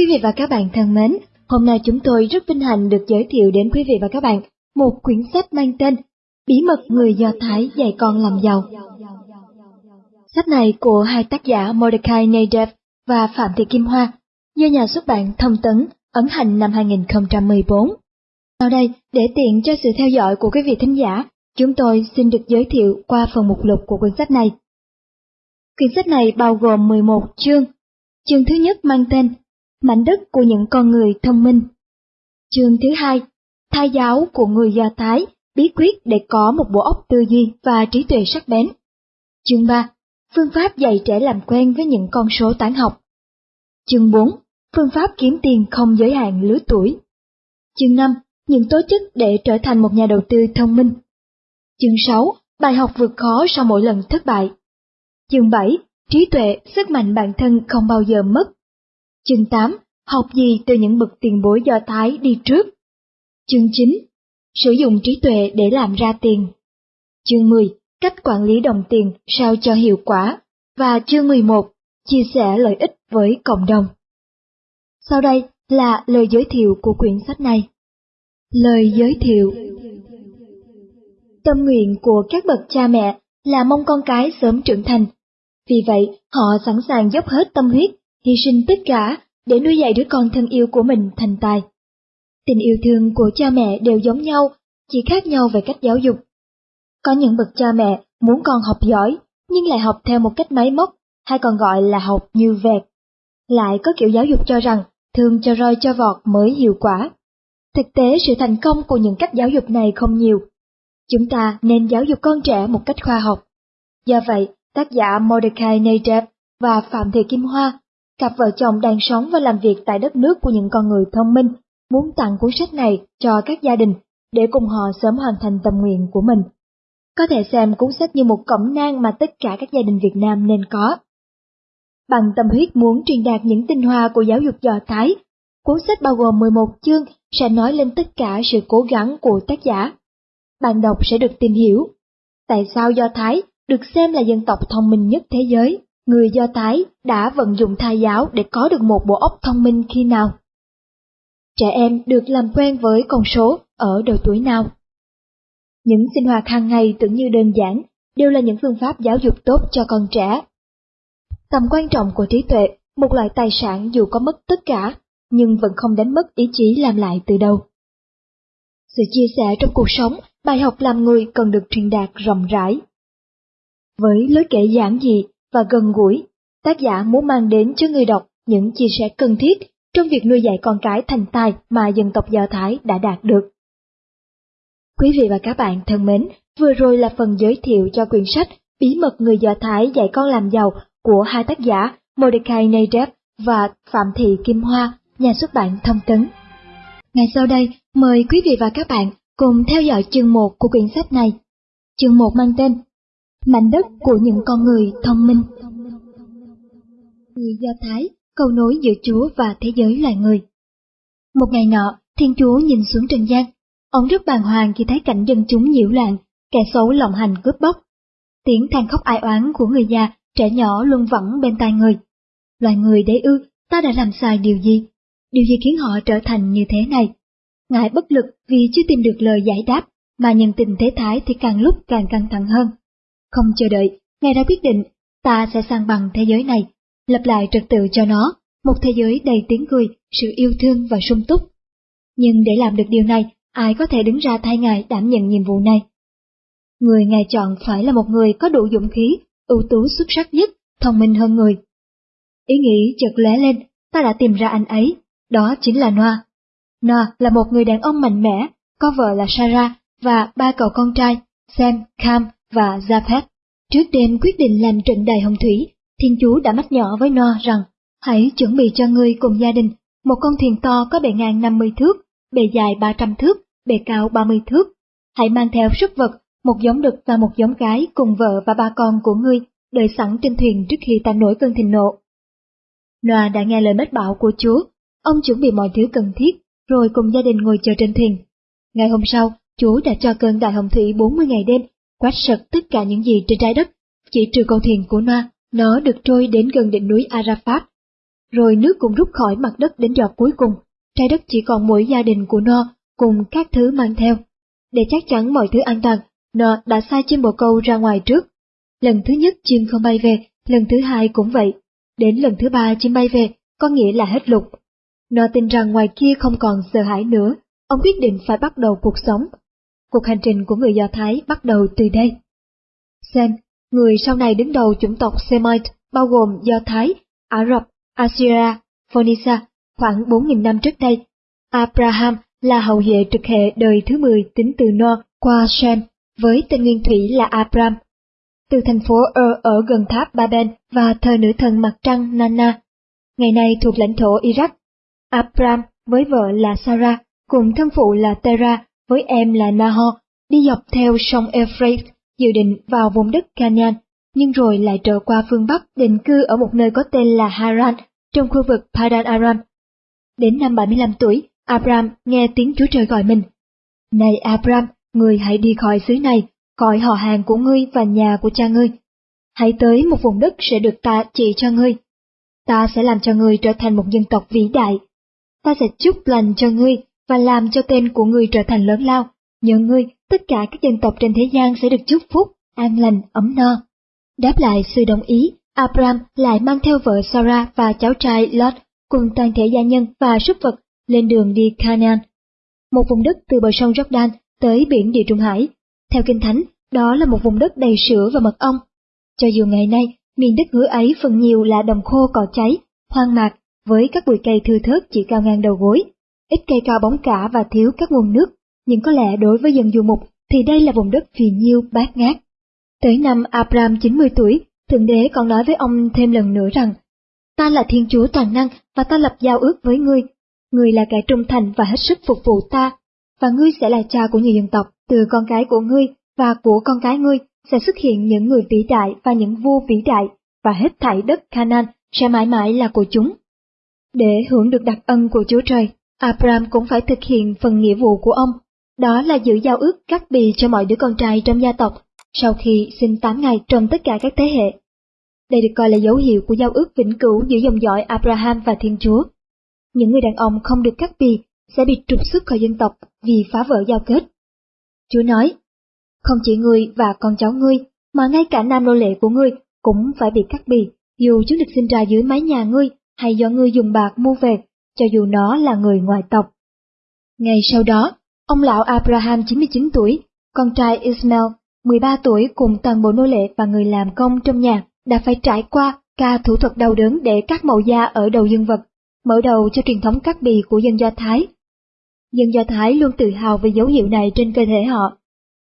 Quý vị và các bạn thân mến, hôm nay chúng tôi rất vinh hạnh được giới thiệu đến quý vị và các bạn một quyển sách mang tên Bí mật người Do Thái dạy con làm giàu. Sách này của hai tác giả Mordecai Nadev và Phạm Thị Kim Hoa, do nhà xuất bản Thông Tấn, ấn hành năm 2014. Sau đây, để tiện cho sự theo dõi của quý vị thính giả, chúng tôi xin được giới thiệu qua phần mục lục của quyển sách này. Quyển sách này bao gồm 11 chương. Chương thứ nhất mang tên Mảnh đất của những con người thông minh. Chương thứ hai, Thai giáo của người Do Thái, bí quyết để có một bộ óc tư duy và trí tuệ sắc bén. Chương 3, Phương pháp dạy trẻ làm quen với những con số toán học. Chương 4, Phương pháp kiếm tiền không giới hạn lứa tuổi. Chương 5, Những tố chất để trở thành một nhà đầu tư thông minh. Chương 6, Bài học vượt khó sau mỗi lần thất bại. Chương 7, Trí tuệ, sức mạnh bản thân không bao giờ mất. Chương 8, Học gì từ những bậc tiền bối do Thái đi trước. Chương 9, Sử dụng trí tuệ để làm ra tiền. Chương 10, Cách quản lý đồng tiền sao cho hiệu quả. Và chương 11, Chia sẻ lợi ích với cộng đồng. Sau đây là lời giới thiệu của quyển sách này. Lời giới thiệu Tâm nguyện của các bậc cha mẹ là mong con cái sớm trưởng thành. Vì vậy, họ sẵn sàng dốc hết tâm huyết, hy sinh tất cả để nuôi dạy đứa con thân yêu của mình thành tài. Tình yêu thương của cha mẹ đều giống nhau, chỉ khác nhau về cách giáo dục. Có những bậc cha mẹ muốn con học giỏi, nhưng lại học theo một cách máy móc, hay còn gọi là học như vẹt. Lại có kiểu giáo dục cho rằng thương cho roi cho vọt mới hiệu quả. Thực tế sự thành công của những cách giáo dục này không nhiều. Chúng ta nên giáo dục con trẻ một cách khoa học. Do vậy, tác giả Mordecai Nadev và Phạm Thị Kim Hoa, cặp vợ chồng đang sống và làm việc tại đất nước của những con người thông minh, muốn tặng cuốn sách này cho các gia đình để cùng họ sớm hoàn thành tâm nguyện của mình. Có thể xem cuốn sách như một cẩm nang mà tất cả các gia đình Việt Nam nên có. Bằng tâm huyết muốn truyền đạt những tinh hoa của giáo dục Do Thái, cuốn sách bao gồm 11 chương sẽ nói lên tất cả sự cố gắng của tác giả. Bạn đọc sẽ được tìm hiểu tại sao Do Thái được xem là dân tộc thông minh nhất thế giới. Người Do Thái đã vận dụng thai giáo để có được một bộ óc thông minh khi nào? Trẻ em được làm quen với con số ở độ tuổi nào? Những sinh hoạt hàng ngày tưởng như đơn giản đều là những phương pháp giáo dục tốt cho con trẻ. Tầm quan trọng của trí tuệ, một loại tài sản dù có mất tất cả, nhưng vẫn không đánh mất ý chí làm lại từ đầu. Sự chia sẻ trong cuộc sống, bài học làm người cần được truyền đạt rộng rãi. Với lối kể giản dị và gần gũi, tác giả muốn mang đến cho người đọc những chia sẻ cần thiết trong việc nuôi dạy con cái thành tài mà dân tộc Do Thái đã đạt được. Quý vị và các bạn thân mến, vừa rồi là phần giới thiệu cho quyển sách Bí mật người Do Thái dạy con làm giàu của hai tác giả Mordecai Nadev và Phạm Thị Kim Hoa, nhà xuất bản Thông Tấn. Ngay sau đây, mời quý vị và các bạn cùng theo dõi chương 1 của quyển sách này. Chương 1 mang tên Mảnh đất của những con người thông minh. Người Do Thái, câu nối giữa Chúa và thế giới loài người. Một ngày nọ, Thiên Chúa nhìn xuống trần gian. Ông rất bàng hoàng khi thấy cảnh dân chúng nhiễu loạn, kẻ xấu lộng hành cướp bóc. Tiếng than khóc ai oán của người già, trẻ nhỏ luôn vẳng bên tai người. Loài người đấy ư, ta đã làm sai điều gì? Điều gì khiến họ trở thành như thế này? Ngài bất lực vì chưa tìm được lời giải đáp, mà nhân tình thế thái thì càng lúc càng căng thẳng hơn. Không chờ đợi, Ngài đã quyết định, ta sẽ sang bằng thế giới này, lập lại trật tự cho nó, một thế giới đầy tiếng cười, sự yêu thương và sung túc. Nhưng để làm được điều này, ai có thể đứng ra thay Ngài đảm nhận nhiệm vụ này? Người Ngài chọn phải là một người có đủ dũng khí, ưu tú xuất sắc nhất, thông minh hơn người. Ý nghĩ chợt lóe lên, ta đã tìm ra anh ấy, đó chính là Noah. Noah là một người đàn ông mạnh mẽ, có vợ là Sarah và ba cậu con trai, Sam, Cam và Japheth. Trước đêm quyết định làm trận đài hồng thủy, Thiên Chúa đã mách nhỏ với Noah rằng, hãy chuẩn bị cho ngươi cùng gia đình một con thuyền to có bề ngang 50 thước, bề dài 300 thước, bề cao 30 thước. Hãy mang theo sức vật, một giống đực và một giống gái cùng vợ và ba con của ngươi đợi sẵn trên thuyền trước khi ta nổi cơn thịnh nộ. Noah đã nghe lời mách bảo của Chúa, ông chuẩn bị mọi thứ cần thiết, rồi cùng gia đình ngồi chờ trên thuyền. Ngày hôm sau, Chúa đã cho cơn đại hồng thủy 40 ngày đêm, quét sạch tất cả những gì trên trái đất, chỉ trừ con thuyền của Noah, nó được trôi đến gần đỉnh núi Arafat. rồi nước cũng rút khỏi mặt đất đến giọt cuối cùng, trái đất chỉ còn mỗi gia đình của nó cùng các thứ mang theo. Để chắc chắn mọi thứ an toàn, nó đã sai chim bồ câu ra ngoài trước. Lần thứ nhất chim không bay về, lần thứ hai cũng vậy. Đến lần thứ ba chim bay về, có nghĩa là hết lục. Nó tin rằng ngoài kia không còn sợ hãi nữa, ông quyết định phải bắt đầu cuộc sống. Cuộc hành trình của người Do Thái bắt đầu từ đây. Sem, người sau này đứng đầu chủng tộc Semite, bao gồm Do Thái, Ả Rập, Assyria, Phoenicia, khoảng 4.000 năm trước đây. Abraham là hậu hệ trực hệ đời thứ 10 tính từ No qua Shem, với tên nguyên thủy là Abram. Từ thành phố Ur ở gần tháp Babel và thờ nữ thần mặt trăng Nana, ngày nay thuộc lãnh thổ Iraq. Abram với vợ là Sarah, cùng thân phụ là Terah với em là Nahor, đi dọc theo sông Euphrates, dự định vào vùng đất Canaan, nhưng rồi lại trở qua phương Bắc định cư ở một nơi có tên là Haran, trong khu vực Padan Aram. Đến năm 75 tuổi, Abram nghe tiếng Chúa Trời gọi mình. Này Abram, ngươi hãy đi khỏi xứ này, khỏi họ hàng của ngươi và nhà của cha ngươi. Hãy tới một vùng đất sẽ được ta chỉ cho ngươi. Ta sẽ làm cho ngươi trở thành một dân tộc vĩ đại. Ta sẽ chúc lành cho ngươi và làm cho tên của người trở thành lớn lao. Nhờ ngươi, tất cả các dân tộc trên thế gian sẽ được chúc phúc, an lành, ấm no. Đáp lại sự đồng ý, Abram lại mang theo vợ Sarah và cháu trai Lot cùng toàn thể gia nhân và súc vật lên đường đi Canaan, một vùng đất từ bờ sông Jordan tới biển Địa Trung Hải. Theo Kinh Thánh, đó là một vùng đất đầy sữa và mật ong. Cho dù ngày nay, miền đất hứa ấy phần nhiều là đồng khô cỏ cháy, hoang mạc, với các bụi cây thưa thớt chỉ cao ngang đầu gối, ít cây cao bóng cả và thiếu các nguồn nước, nhưng có lẽ đối với dân du mục thì đây là vùng đất phì nhiêu bát ngát. Tới năm Abraham 90 tuổi, Thượng Đế còn nói với ông thêm lần nữa rằng, Ta là Thiên Chúa toàn năng và ta lập giao ước với ngươi. Ngươi là kẻ trung thành và hết sức phục vụ ta, và ngươi sẽ là cha của nhiều dân tộc. Từ con cái của ngươi và của con cái ngươi sẽ xuất hiện những người vĩ đại và những vua vĩ đại, và hết thảy đất Canaan sẽ mãi mãi là của chúng. Để hưởng được đặc ân của Chúa Trời, Abraham cũng phải thực hiện phần nghĩa vụ của ông, đó là giữ giao ước cắt bì cho mọi đứa con trai trong gia tộc sau khi sinh 8 ngày trong tất cả các thế hệ. Đây được coi là dấu hiệu của giao ước vĩnh cửu giữa dòng dõi Abraham và Thiên Chúa. Những người đàn ông không được cắt bì sẽ bị trục xuất khỏi dân tộc vì phá vỡ giao kết. Chúa nói, không chỉ ngươi và con cháu ngươi, mà ngay cả nam nô lệ của ngươi cũng phải bị cắt bì, dù chúng được sinh ra dưới mái nhà ngươi hay do ngươi dùng bạc mua về, cho dù nó là người ngoài tộc. Ngày sau đó, ông lão Abraham 99 tuổi, con trai Ismail 13 tuổi cùng toàn bộ nô lệ và người làm công trong nhà đã phải trải qua ca thủ thuật đau đớn để cắt màu da ở đầu dương vật, mở đầu cho truyền thống cắt bì của dân Do Thái. Dân Do Thái luôn tự hào về dấu hiệu này trên cơ thể họ.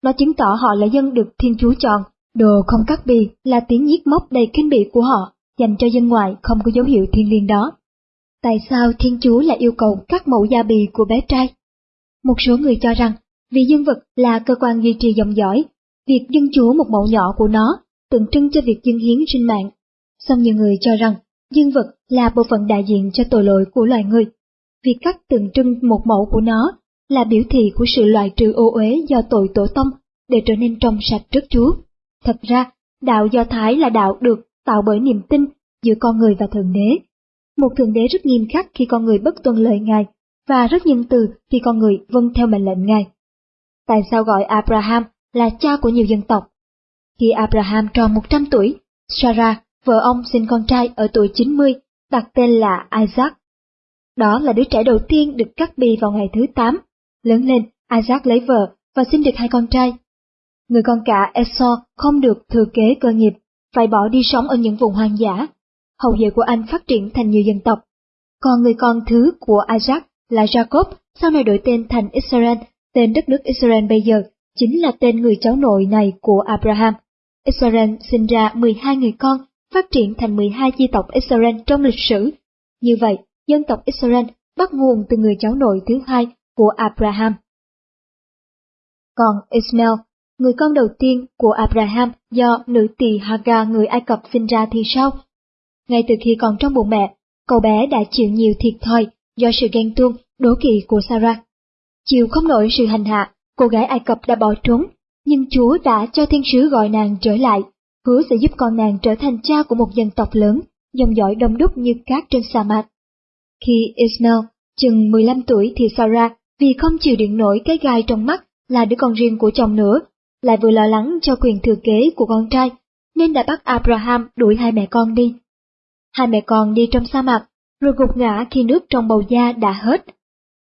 Nó chứng tỏ họ là dân được Thiên Chúa chọn, đồ không cắt bì là tiếng nhiếc mốc đầy kinh bỉ của họ dành cho dân ngoại không có dấu hiệu thiên liêng đó. Tại sao Thiên Chúa lại yêu cầu cắt mẫu da bì của bé trai? Một số người cho rằng vì dương vật là cơ quan duy trì dòng dõi Việc dân chúa một mẫu nhỏ của nó tượng trưng cho việc dân hiến sinh mạng. Song nhiều người cho rằng dương vật là bộ phận đại diện cho tội lỗi của loài người. Việc cắt tượng trưng một mẫu của nó là biểu thị của sự loại trừ ô uế do tội tổ tông để trở nên trong sạch trước Chúa. Thật ra, đạo Do Thái là đạo được tạo bởi niềm tin giữa con người và Thượng Đế. Một Thượng Đế rất nghiêm khắc khi con người bất tuân lời Ngài, và rất nhân từ khi con người vâng theo mệnh lệnh Ngài. Tại sao gọi Abraham là cha của nhiều dân tộc. Khi Abraham tròn 100 tuổi, Sarah, vợ ông sinh con trai ở tuổi 90, đặt tên là Isaac. Đó là đứa trẻ đầu tiên được cắt bì vào ngày thứ 8. Lớn lên, Isaac lấy vợ và sinh được hai con trai. Người con cả Esau không được thừa kế cơ nghiệp, phải bỏ đi sống ở những vùng hoang dã. Hậu duệ của anh phát triển thành nhiều dân tộc. Còn người con thứ của Isaac là Jacob, sau này đổi tên thành Israel, tên đất nước Israel bây giờ chính là tên người cháu nội này của Abraham. Israel sinh ra 12 người con, phát triển thành 12 chi tộc Israel trong lịch sử. Như vậy, dân tộc Israel bắt nguồn từ người cháu nội thứ hai của Abraham. Còn Ismail, người con đầu tiên của Abraham do nữ tỳ Hagar người Ai Cập sinh ra thì sao? Ngay từ khi còn trong bụng mẹ, cậu bé đã chịu nhiều thiệt thòi do sự ghen tuông, đố kỵ của Sarah. Chịu không nổi sự hành hạ cô gái Ai Cập đã bỏ trốn, nhưng Chúa đã cho thiên sứ gọi nàng trở lại, hứa sẽ giúp con nàng trở thành cha của một dân tộc lớn, dòng dõi đông đúc như cát trên sa mạc. Khi Ismail chừng 15 tuổi thì Sarah vì không chịu đựng nổi cái gai trong mắt là đứa con riêng của chồng nữa, lại vừa lo lắng cho quyền thừa kế của con trai, nên đã bắt Abraham đuổi hai mẹ con đi. Hai mẹ con đi trong sa mạc, rồi gục ngã khi nước trong bầu da đã hết.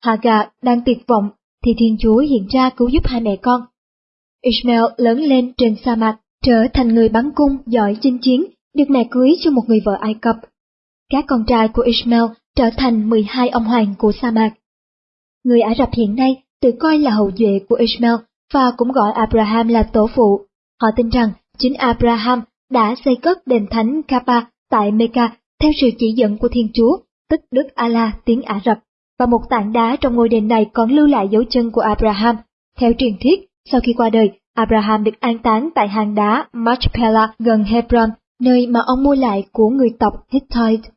Hagar đang tuyệt vọng thì Thiên Chúa hiện ra cứu giúp hai mẹ con. Ishmael lớn lên trên sa mạc, trở thành người bắn cung giỏi chinh chiến, được mẹ cưới cho một người vợ Ai Cập. Các con trai của Ishmael trở thành 12 ông hoàng của sa mạc. Người Ả Rập hiện nay tự coi là hậu duệ của Ishmael và cũng gọi Abraham là tổ phụ. Họ tin rằng chính Abraham đã xây cất đền thánh Kaaba tại Mecca theo sự chỉ dẫn của Thiên Chúa, tức Đức Allah tiếng Ả Rập, và một tảng đá trong ngôi đền này còn lưu lại dấu chân của Abraham. Theo truyền thuyết, sau khi qua đời, Abraham được an táng tại hang đá Machpelah gần Hebron, nơi mà ông mua lại của người tộc Hittite.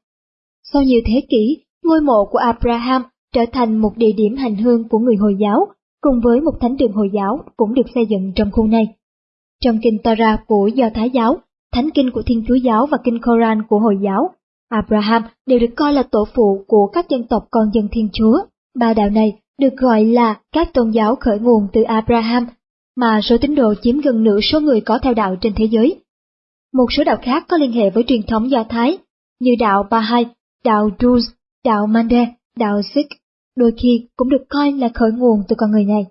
Sau nhiều thế kỷ, ngôi mộ của Abraham trở thành một địa điểm hành hương của người Hồi giáo, cùng với một thánh đường Hồi giáo cũng được xây dựng trong khu này. Trong kinh Torah của Do Thái giáo, thánh kinh của Thiên Chúa giáo và kinh Koran của Hồi giáo, Abraham đều được coi là tổ phụ của các dân tộc con dân Thiên Chúa. Ba đạo này được gọi là các tôn giáo khởi nguồn từ Abraham, mà số tín đồ chiếm gần nửa số người có theo đạo trên thế giới. Một số đạo khác có liên hệ với truyền thống Do Thái, như đạo Baha'i, đạo Druze, đạo Mande, đạo Sikh, đôi khi cũng được coi là khởi nguồn từ con người này.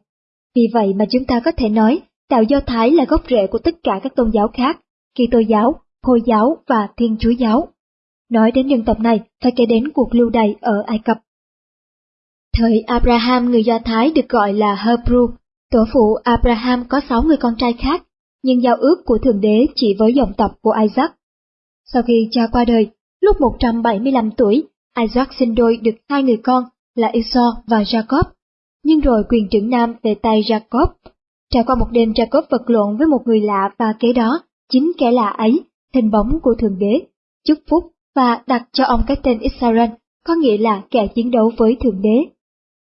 Vì vậy mà chúng ta có thể nói đạo Do Thái là gốc rễ của tất cả các tôn giáo khác, Kitô giáo, Hồi giáo và Thiên Chúa giáo. Nói đến dân tộc này, phải kể đến cuộc lưu đày ở Ai Cập. Thời Abraham người Do Thái được gọi là Hebrew, tổ phụ Abraham có sáu người con trai khác, nhưng giao ước của Thượng Đế chỉ với dòng tộc của Isaac. Sau khi cha qua đời, lúc 175 tuổi, Isaac sinh đôi được hai người con là Esau và Jacob, nhưng rồi quyền trưởng nam về tay Jacob. Trải qua một đêm Jacob vật lộn với một người lạ và kế đó, chính kẻ lạ ấy, hình bóng của Thượng Đế, chúc phúc và đặt cho ông cái tên Israel, có nghĩa là kẻ chiến đấu với Thượng Đế.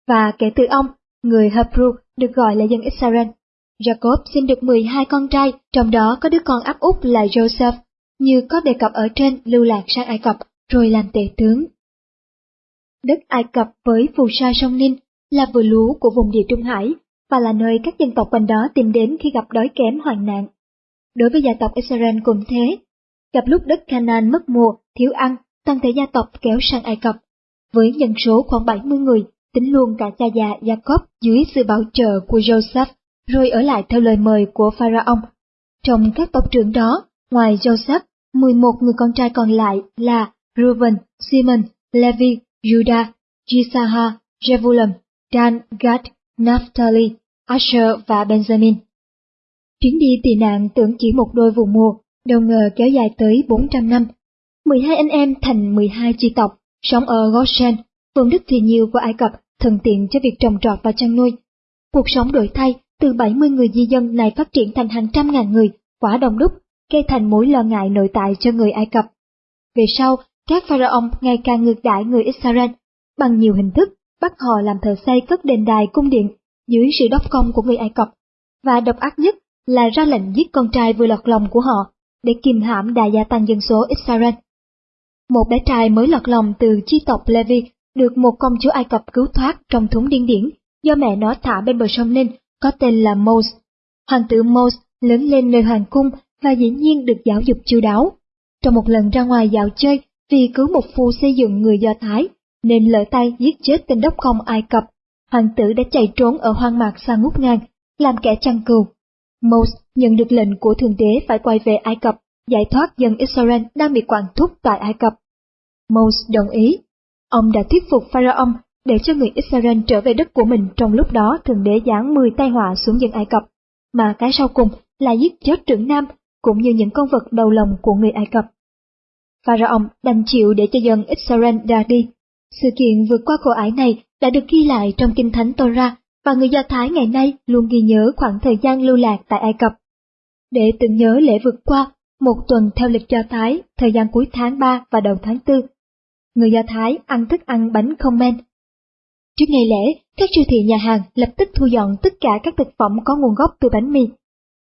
Và kể từ ông, người Hebrew được gọi là dân Israel. Jacob sinh được 12 con trai, trong đó có đứa con áp út là Joseph, như có đề cập ở trên lưu lạc sang Ai Cập, rồi làm tể tướng. Đất Ai Cập với phù sa sông Ninh là vừa lúa của vùng địa Trung Hải và là nơi các dân tộc quanh đó tìm đến khi gặp đói kém hoạn nạn. Đối với gia tộc Israel cũng thế, gặp lúc đất Canaan mất mùa, thiếu ăn, toàn thể gia tộc kéo sang Ai Cập. Với dân số khoảng 70 người, tính luôn cả cha già Jacob dưới sự bảo trợ của Joseph, rồi ở lại theo lời mời của Pharaoh. Trong các tộc trưởng đó, ngoài Joseph, 11 người con trai còn lại là Reuben, Simon, Levi, Judah, Jisahar, Jevulam, Dan, Gad, Naphtali, Asher và Benjamin. Chuyến đi tị nạn tưởng chỉ một đôi vụ mùa, đâu ngờ kéo dài tới 400 năm. 12 anh em thành 12 chi tộc, sống ở Goshen, vùng đất thì nhiều của Ai Cập, thuận tiện cho việc trồng trọt và chăn nuôi. Cuộc sống đổi thay, từ 70 người di dân này phát triển thành hàng trăm ngàn người, quả đông đúc, gây thành mối lo ngại nội tại cho người Ai Cập. Về sau, các pharaoh ngày càng ngược đãi người Israel bằng nhiều hình thức, bắt họ làm thợ xây cất đền đài cung điện dưới sự đốc công của người Ai Cập, và độc ác nhất là ra lệnh giết con trai vừa lọt lòng của họ để kìm hãm đà gia tăng dân số Israel. Một bé trai mới lọt lòng từ chi tộc Levi được một công chúa Ai Cập cứu thoát trong thúng điên điển do mẹ nó thả bên bờ sông Ninh có tên là Moses. Hoàng tử Moses lớn lên nơi hoàng cung và dĩ nhiên được giáo dục chu đáo. Trong một lần ra ngoài dạo chơi vì cứu một phu xây dựng người Do Thái, nên lỡ tay giết chết tên đốc công Ai Cập, hoàng tử đã chạy trốn ở hoang mạc xa ngút ngang, làm kẻ chăn cừu. Mose nhận được lệnh của Thượng Đế phải quay về Ai Cập, giải thoát dân Israel đang bị quản thúc tại Ai Cập. Mose đồng ý. Ông đã thuyết phục Pharaoh để cho người Israel trở về đất của mình trong lúc đó Thượng Đế giáng 10 tai họa xuống dân Ai Cập, mà cái sau cùng là giết chết trưởng nam cũng như những con vật đầu lòng của người Ai Cập. Pharaoh đành chịu để cho dân Israel ra đi. Sự kiện vượt qua khổ ải này đã được ghi lại trong Kinh Thánh Torah và người Do Thái ngày nay luôn ghi nhớ khoảng thời gian lưu lạc tại Ai Cập. Để tưởng nhớ lễ vượt qua, một tuần theo lịch Do Thái, thời gian cuối tháng 3 và đầu tháng 4, người Do Thái ăn thức ăn bánh không men. Trước ngày lễ, các siêu thị nhà hàng lập tức thu dọn tất cả các thực phẩm có nguồn gốc từ bánh mì.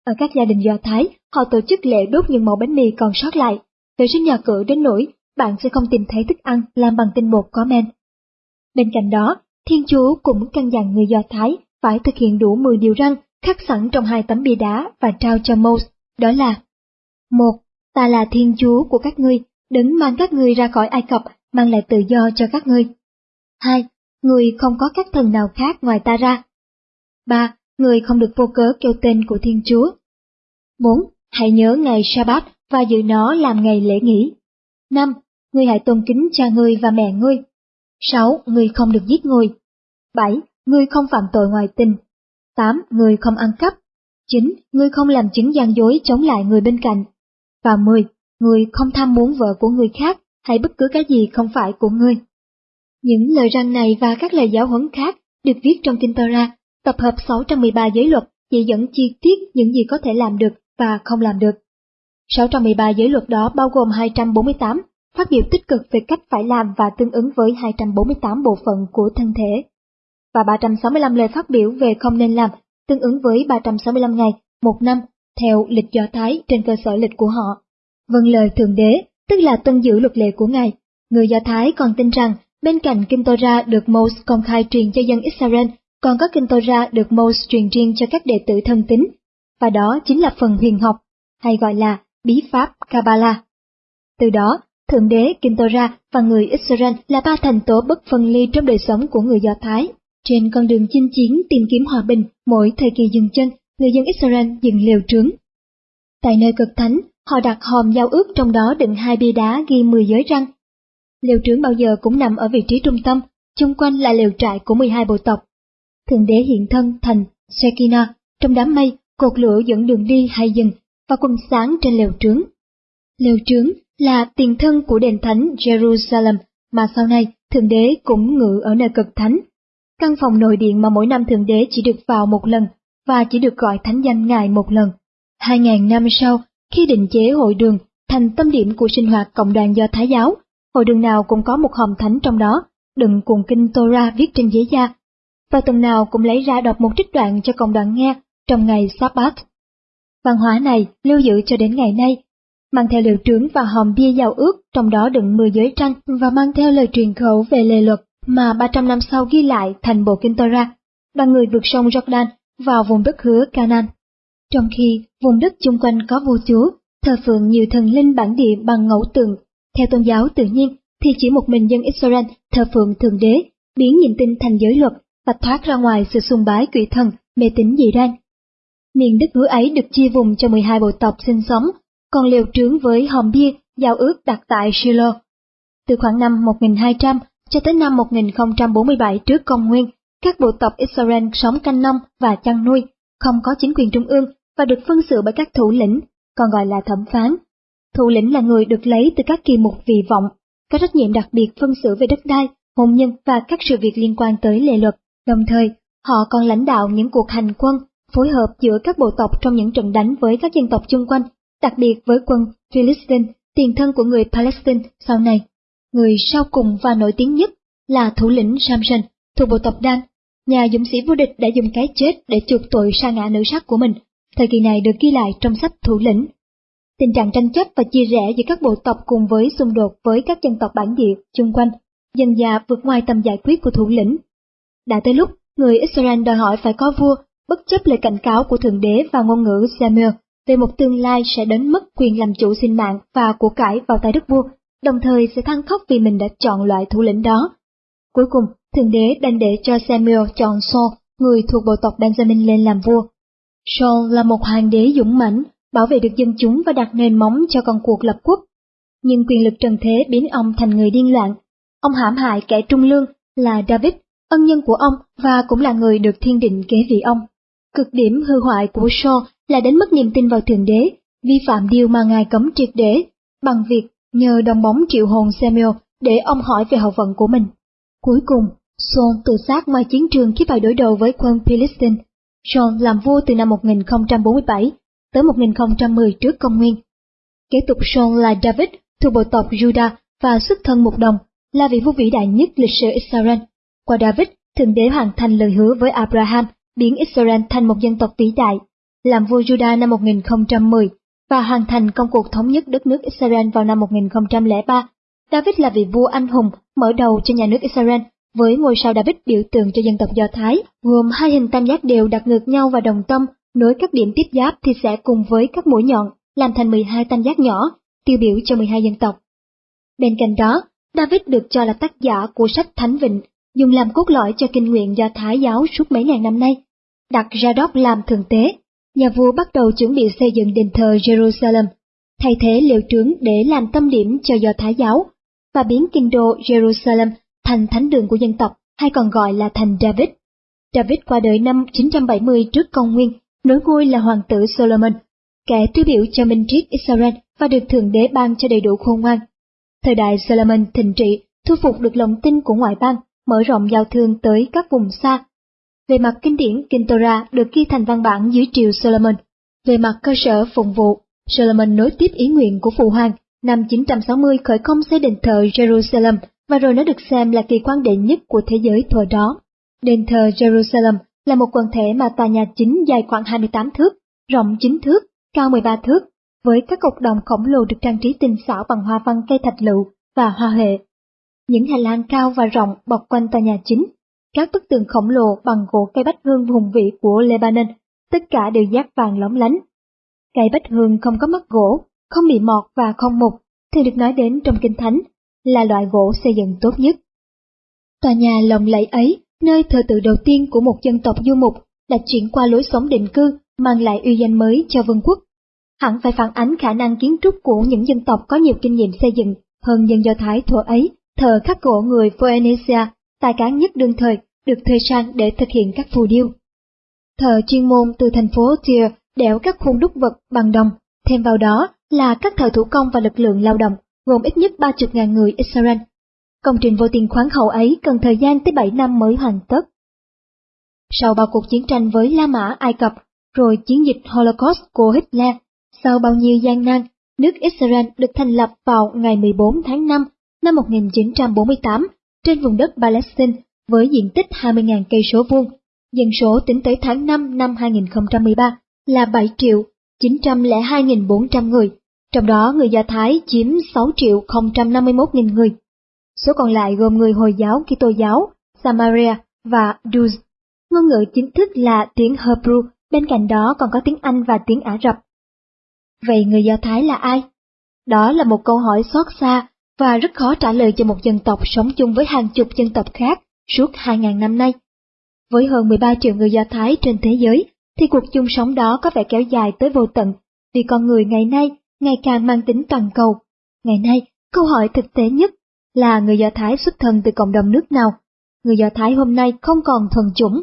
Ở các gia đình Do Thái, họ tổ chức lễ đốt những mẫu bánh mì còn sót lại vệ sinh nhà cửa đến nỗi bạn sẽ không tìm thấy thức ăn làm bằng tinh bột có men. Bên cạnh đó, Thiên Chúa cũng căn dặn người Do Thái phải thực hiện đủ 10 điều răn khắc sẵn trong hai tấm bia đá và trao cho Moses, đó là một, Ta là Thiên Chúa của các ngươi, đứng mang các ngươi ra khỏi Ai Cập, mang lại tự do cho các ngươi. Hai, Người không có các thần nào khác ngoài ta ra. Ba, Người không được vô cớ kêu tên của Thiên Chúa. Bốn, Hãy nhớ ngày Sabbath và giữ nó làm ngày lễ nghỉ. Năm, Ngươi hãy tôn kính cha ngươi và mẹ ngươi. Sáu, người không được giết người. Bảy, người không phạm tội ngoại tình. Tám, người không ăn cắp. Chín, người không làm chứng gian dối chống lại người bên cạnh. Và mười, người không tham muốn vợ của người khác hay bất cứ cái gì không phải của ngươi. Những lời răng này và các lời giáo huấn khác được viết trong Kinh Torah, tập hợp 613 giới luật chỉ dẫn chi tiết những gì có thể làm được và không làm được. 613 giới luật đó bao gồm 248 phát biểu tích cực về cách phải làm và tương ứng với 248 bộ phận của thân thể, và 365 lời phát biểu về không nên làm, tương ứng với 365 ngày, một năm, theo lịch Do Thái trên cơ sở lịch của họ. Vâng lời Thượng Đế, tức là tuân giữ luật lệ của Ngài. Người Do Thái còn tin rằng, bên cạnh Kinh Torah được Moses công khai truyền cho dân Israel, còn có Kinh Torah được Moses truyền riêng cho các đệ tử thân tín, và đó chính là phần huyền học, hay gọi là bí pháp Kabbalah. Từ đó, Thượng đế, Kim Torah và người Israel là ba thành tố bất phân ly trong đời sống của người Do Thái. Trên con đường chinh chiến tìm kiếm hòa bình, mỗi thời kỳ dừng chân, người dân Israel dừng liều trướng. Tại nơi cực thánh, họ đặt hòm giao ước trong đó đựng hai bia đá ghi 10 giới răng. Liều trướng bao giờ cũng nằm ở vị trí trung tâm, chung quanh là liều trại của 12 bộ tộc. Thượng đế hiện thân thành Shekinah, trong đám mây, cột lửa dẫn đường đi hay dừng, và quần sáng trên liều trướng. Liều trướng là tiền thân của đền thánh Jerusalem mà sau này Thượng Đế cũng ngự ở nơi cực thánh. Căn phòng nội điện mà mỗi năm Thượng Đế chỉ được vào một lần và chỉ được gọi thánh danh Ngài một lần. Hai ngàn năm sau, khi định chế hội đường thành tâm điểm của sinh hoạt cộng đoàn do Thái giáo, hội đường nào cũng có một hòm thánh trong đó, đựng cuồng kinh Torah viết trên giấy da, và tuần nào cũng lấy ra đọc một trích đoạn cho cộng đoàn nghe trong ngày Sabbath. Văn hóa này lưu giữ cho đến ngày nay mang theo liệu trướng và hòm bia giao ước, trong đó đựng 10 giới tranh và mang theo lời truyền khẩu về lề luật mà 300 năm sau ghi lại thành bộ Kinh Torah, đoàn người vượt sông Jordan vào vùng đất hứa Canaan. Trong khi vùng đất chung quanh có vua chúa, thờ phượng nhiều thần linh bản địa bằng ngẫu tượng, theo tôn giáo tự nhiên thì chỉ một mình dân Israel thờ phượng thượng đế, biến nhìn tin thành giới luật và thoát ra ngoài sự sùng bái quỷ thần, mê tín dị đoan. Miền đất hứa ấy được chia vùng cho 12 bộ tộc sinh sống còn liều trướng với hòm bia giao ước đặt tại Shiloh. Từ khoảng năm 1200 cho tới năm 1047 trước công nguyên, các bộ tộc Israel sống canh nông và chăn nuôi, không có chính quyền trung ương và được phân xử bởi các thủ lĩnh, còn gọi là thẩm phán. Thủ lĩnh là người được lấy từ các kỳ mục vị vọng, có trách nhiệm đặc biệt phân xử về đất đai, hôn nhân và các sự việc liên quan tới lệ luật. Đồng thời, họ còn lãnh đạo những cuộc hành quân, phối hợp giữa các bộ tộc trong những trận đánh với các dân tộc chung quanh đặc biệt với quân Philistine, tiền thân của người Palestine sau này. Người sau cùng và nổi tiếng nhất là thủ lĩnh Samson thuộc bộ tộc Dan. Nhà dũng sĩ vô địch đã dùng cái chết để chuộc tội sa ngã nữ sắc của mình. Thời kỳ này được ghi lại trong sách thủ lĩnh. Tình trạng tranh chấp và chia rẽ giữa các bộ tộc cùng với xung đột với các dân tộc bản địa chung quanh, dần dà vượt ngoài tầm giải quyết của thủ lĩnh. Đã tới lúc, người Israel đòi hỏi phải có vua, bất chấp lời cảnh cáo của Thượng Đế và ngôn ngữ Samuel về một tương lai sẽ đến mất quyền làm chủ sinh mạng và của cải vào tay đức vua, đồng thời sẽ than khóc vì mình đã chọn loại thủ lĩnh đó. Cuối cùng, thượng đế đành để cho Samuel chọn Saul, người thuộc bộ tộc Benjamin lên làm vua. Saul là một hoàng đế dũng mãnh, bảo vệ được dân chúng và đặt nền móng cho con cuộc lập quốc. Nhưng quyền lực trần thế biến ông thành người điên loạn. Ông hãm hại kẻ trung lương là David, ân nhân của ông và cũng là người được thiên định kế vị ông. Cực điểm hư hoại của Saul là đánh mất niềm tin vào Thượng Đế, vi phạm điều mà Ngài cấm triệt để, bằng việc nhờ đồng bóng triệu hồn Samuel để ông hỏi về hậu vận của mình. Cuối cùng, Saul tự sát ngoài chiến trường khi phải đối đầu với quân Philistine. Saul làm vua từ năm 1047 tới 1010 trước công nguyên. Kế tục Saul là David thuộc bộ tộc Judah và xuất thân một đồng, là vị vua vĩ đại nhất lịch sử Israel. Qua David, Thượng Đế hoàn thành lời hứa với Abraham biến Israel thành một dân tộc vĩ đại, làm vua Judah năm 1010 và hoàn thành công cuộc thống nhất đất nước Israel vào năm 1003, David là vị vua anh hùng mở đầu cho nhà nước Israel với ngôi sao David biểu tượng cho dân tộc Do Thái, gồm hai hình tam giác đều đặt ngược nhau và đồng tâm, nối các điểm tiếp giáp thì sẽ cùng với các mũi nhọn, làm thành 12 tam giác nhỏ, tiêu biểu cho 12 dân tộc. Bên cạnh đó, David được cho là tác giả của sách Thánh Vịnh, dùng làm cốt lõi cho kinh nguyện Do Thái giáo suốt mấy ngàn năm nay. Đặt ra đốc làm thượng tế, nhà vua bắt đầu chuẩn bị xây dựng đền thờ Jerusalem, thay thế liệu trướng để làm tâm điểm cho Do Thái giáo, và biến kinh đô Jerusalem thành thánh đường của dân tộc, hay còn gọi là thành David. David qua đời năm 970 trước công nguyên, nối ngôi là hoàng tử Solomon, kẻ tiêu biểu cho minh triết Israel và được Thượng Đế ban cho đầy đủ khôn ngoan. Thời đại Solomon thịnh trị, thu phục được lòng tin của ngoại bang, mở rộng giao thương tới các vùng xa. Về mặt kinh điển, Kinh Torah được ghi thành văn bản dưới triều Solomon. Về mặt cơ sở phụng vụ, Solomon nối tiếp ý nguyện của phụ hoàng, năm 960 khởi công xây đền thờ Jerusalem và rồi nó được xem là kỳ quan đệ nhất của thế giới thời đó. Đền thờ Jerusalem là một quần thể mà tòa nhà chính dài khoảng 28 thước, rộng 9 thước, cao 13 thước, với các cột đồng khổng lồ được trang trí tinh xảo bằng hoa văn cây thạch lựu và hoa hệ. Những hành lang cao và rộng bọc quanh tòa nhà chính, các bức tường khổng lồ bằng gỗ cây bách hương hùng vĩ của Lebanon, tất cả đều giác vàng lóng lánh. Cây bách hương không có mắt gỗ, không bị mọt và không mục, thường được nói đến trong kinh thánh là loại gỗ xây dựng tốt nhất. Tòa nhà lồng lẫy ấy, nơi thờ tự đầu tiên của một dân tộc du mục, đã chuyển qua lối sống định cư, mang lại uy danh mới cho vương quốc. Hẳn phải phản ánh khả năng kiến trúc của những dân tộc có nhiều kinh nghiệm xây dựng hơn dân Do Thái thuở ấy, thờ khắc gỗ người Phoenicia, tài cán nhất đương thời, được thuê sang để thực hiện các phù điêu. Thờ chuyên môn từ thành phố Tier đẽo các khuôn đúc vật bằng đồng, thêm vào đó là các thợ thủ công và lực lượng lao động gồm ít nhất 30.000 người Israel. Công trình vô tiền khoáng hậu ấy cần thời gian tới 7 năm mới hoàn tất. Sau bao cuộc chiến tranh với La Mã Ai Cập, rồi chiến dịch Holocaust của Hitler, sau bao nhiêu gian nan, nước Israel được thành lập vào ngày 14 tháng 5 năm 1948 trên vùng đất Palestine với diện tích 20.000 cây số vuông. Dân số tính tới tháng 5 năm 2013 là 7 triệu 902.400 người, trong đó người Do Thái chiếm 6 triệu 051.000 người. Số còn lại gồm người Hồi giáo, Kitô giáo, Samaria và Druze. Ngôn ngữ chính thức là tiếng Hebrew, bên cạnh đó còn có tiếng Anh và tiếng Ả Rập. Vậy người Do Thái là ai? Đó là một câu hỏi xót xa và rất khó trả lời cho một dân tộc sống chung với hàng chục dân tộc khác suốt 2.000 năm nay. Với hơn 13 triệu người Do Thái trên thế giới, thì cuộc chung sống đó có vẻ kéo dài tới vô tận, vì con người ngày nay ngày càng mang tính toàn cầu. Ngày nay, câu hỏi thực tế nhất là người Do Thái xuất thân từ cộng đồng nước nào? Người Do Thái hôm nay không còn thuần chủng,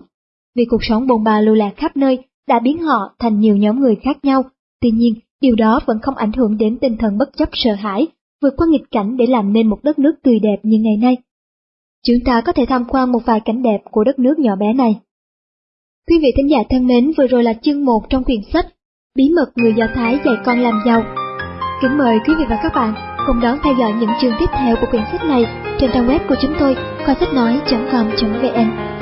vì cuộc sống bồn bà lưu lạc khắp nơi đã biến họ thành nhiều nhóm người khác nhau. Tuy nhiên, điều đó vẫn không ảnh hưởng đến tinh thần bất chấp sợ hãi, vượt qua nghịch cảnh để làm nên một đất nước tươi đẹp như ngày nay. Chúng ta có thể tham quan một vài cảnh đẹp của đất nước nhỏ bé này. Quý vị thính giả thân mến, vừa rồi là chương 1 trong quyển sách Bí mật người Do Thái dạy con làm giàu Kính mời quý vị và các bạn cùng đón theo dõi những chương tiếp theo của quyển sách này trên trang web của chúng tôi khoa sách nói.com.vn